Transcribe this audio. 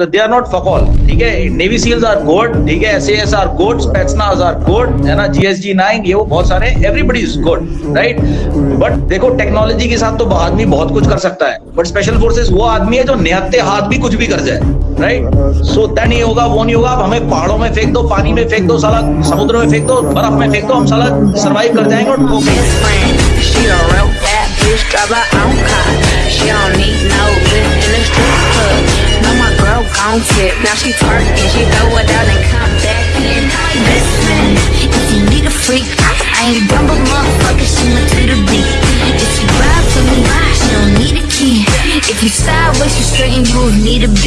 They are not फकॉल ठीक है? Navy seals are good ठीक है? S are good Spetsnaz are good है ना? जीएसजी नाइन ये वो बहुत सारे everybody is good right but देखो टेक्नोलॉजी के साथ तो आदमी बहुत कुछ कर सकता है। बट स्पेशल फोर्सेस वो आदमी है जो निहत्ते हाथ भी कुछ भी कर जाए राइट सो तय नहीं होगा, वो नहीं होगा हमें पहाड़ों में फेंक दो, पानी में फेंक दो, साला समुद्र में फेंक दो, बर्फ़ में फेंक दो, हम साला सर्वाइव कर जाएँगे और ठोकेंगे। long tip. Now she twerking, she throw it out and come back in. Listen, if you need a freak, I ain't dumb but motherfucker, she my the D. If you ride for me, she don't need a key. If you sideways, you straighten, you'll need a beat.